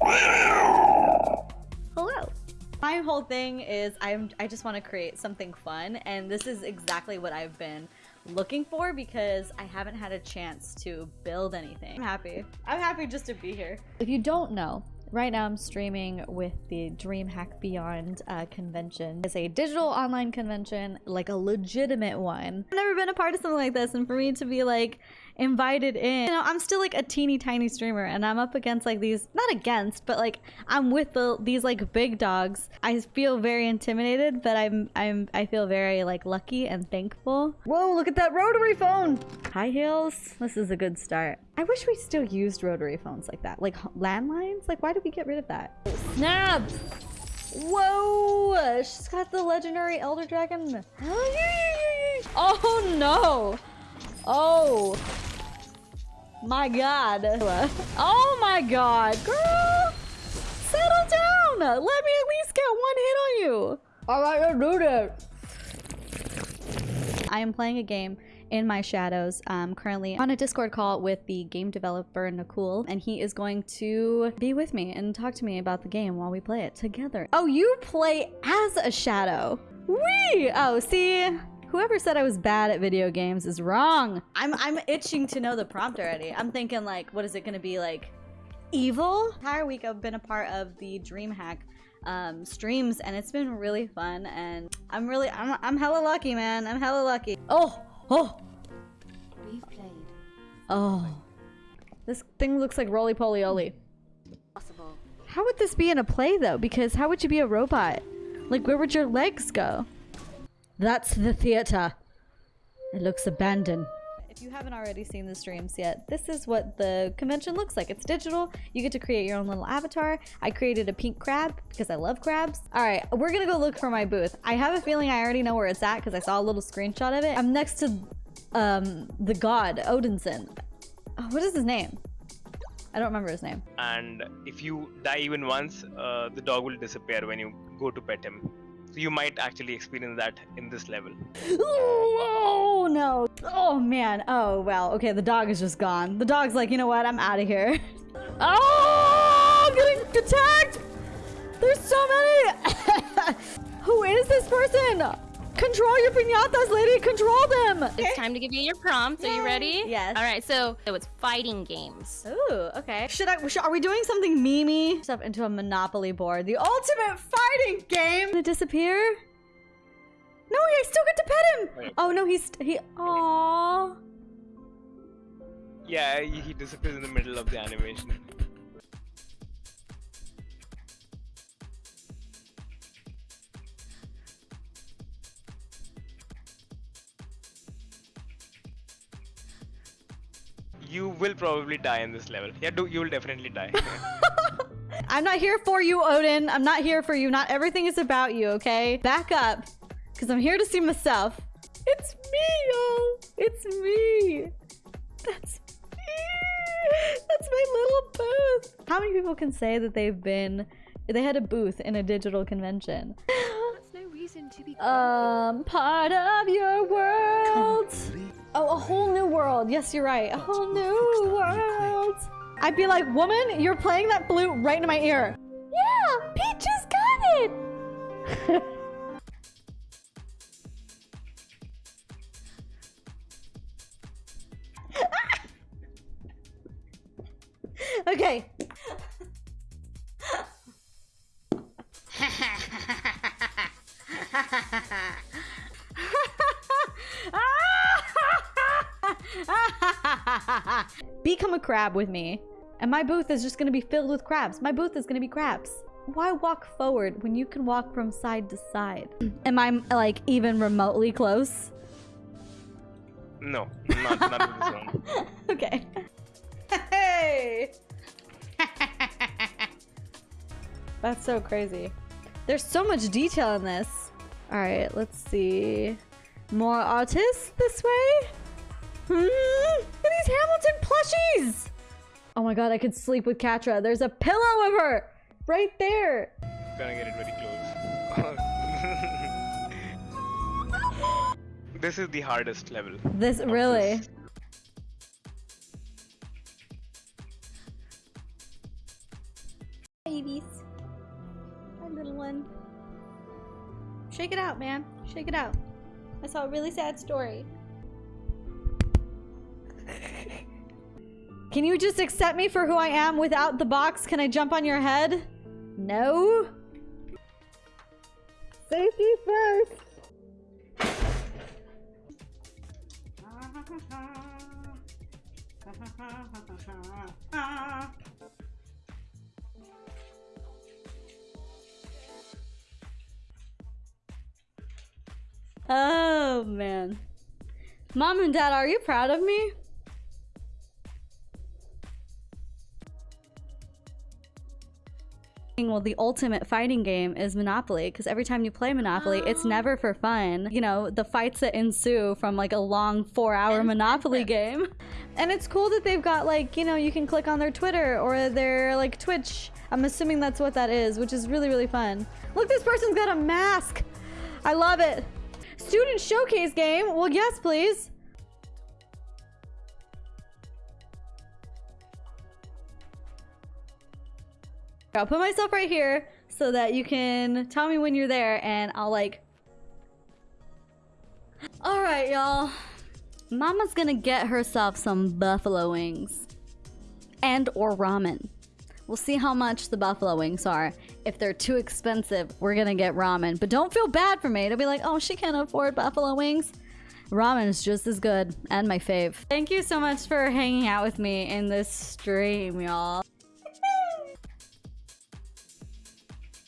Hello. My whole thing is I'm I just want to create something fun and this is exactly what I've been looking for because I haven't had a chance to build anything. I'm happy. I'm happy just to be here. If you don't know, Right now I'm streaming with the DreamHack Beyond uh, convention. It's a digital online convention, like a legitimate one. I've never been a part of something like this and for me to be like invited in, you know, I'm still like a teeny tiny streamer and I'm up against like these, not against, but like I'm with the these like big dogs. I feel very intimidated, but I'm, I'm, I feel very like lucky and thankful. Whoa, look at that rotary phone. High heels. This is a good start. I wish we still used rotary phones like that. Like landlines? Like why did we get rid of that? Snap! Whoa! She's got the legendary Elder Dragon. Oh no! Oh! My god. Oh my god. Girl! Settle down! Let me at least get one hit on you! Alright, do that. I am playing a game in my shadows um, currently on a Discord call with the game developer Nakul, and he is going to be with me and talk to me about the game while we play it together. Oh, you play as a shadow. Wee! Oh, see? Whoever said I was bad at video games is wrong. I'm I'm itching to know the prompt already. I'm thinking like, what is it gonna be like? Evil? Entire week I've been a part of the DreamHack um, streams and it's been really fun and I'm really I'm I'm hella lucky, man. I'm hella lucky. Oh, Oh! Replayed. Oh. This thing looks like roly poly oly. Possible. How would this be in a play though? Because how would you be a robot? Like where would your legs go? That's the theater. It looks abandoned. If you haven't already seen the streams yet, this is what the convention looks like. It's digital. You get to create your own little avatar. I created a pink crab because I love crabs. All right, we're gonna go look for my booth. I have a feeling I already know where it's at because I saw a little screenshot of it. I'm next to um, the god, Odinson. Oh, what is his name? I don't remember his name. And if you die even once, uh, the dog will disappear when you go to pet him. So you might actually experience that in this level. Oh, no. Oh man. Oh well. Okay, the dog is just gone. The dog's like, you know what? I'm out of here. Oh, I'm getting attacked. There's so many. Who is this person? Control your pinatas, lady. Control them. It's time to give you your prompts. Are you ready? Yes. All right. So, so it's fighting games. Ooh, okay. Should I? Should, are we doing something memey? Stuff into a Monopoly board. The ultimate fighting game. Gonna disappear? No, I still get to pet him. Oh no, he's he. Aww. Yeah, he disappears in the middle of the animation. you will probably die in this level. Yeah, do you will definitely die. I'm not here for you, Odin. I'm not here for you. Not everything is about you, okay? Back up, because I'm here to see myself. It's me, yo. It's me. That's me. That's my little booth. How many people can say that they've been, they had a booth in a digital convention? That's no reason to be. Um, part of your world. Oh, a whole new world. Yes, you're right. A whole new world. I'd be like, woman, you're playing that flute right into my ear. Yeah, Peaches got it. okay. Become a crab with me. And my booth is just gonna be filled with crabs. My booth is gonna be crabs. Why walk forward when you can walk from side to side? Am I like even remotely close? No, not, not this okay. Hey! That's so crazy. There's so much detail in this. All right, let's see. More artists this way? Hmm? Plushies! Oh my god, I could sleep with Catra. There's a pillow of her! Right there! Gonna get it very close. this is the hardest level. This, really? This. babies. Hi, little one. Shake it out, man. Shake it out. I saw a really sad story. Can you just accept me for who I am without the box? Can I jump on your head? No? Safety first. Oh man. Mom and Dad, are you proud of me? Well, the ultimate fighting game is Monopoly because every time you play Monopoly, it's Oh. never for fun. You know, the fights that ensue from like a long four hour Monopoly game. And it's cool that they've got like, you know, you can click on their Twitter or their like Twitch. I'm assuming that's what that is, which is really, really fun. Look, this person's got a mask. I love it. Student showcase game? Well, yes, please. I'll put myself right here so that you can tell me when you're there and I'll like... Alright, y'all. Mama's gonna get herself some buffalo wings. And or ramen. We'll see how much the buffalo wings are. If they're too expensive, we're gonna get ramen. But don't feel bad for me. It'll be like, oh, she can't afford buffalo wings. Ramen is just as good and my fave. Thank you so much for hanging out with me in this stream, y'all.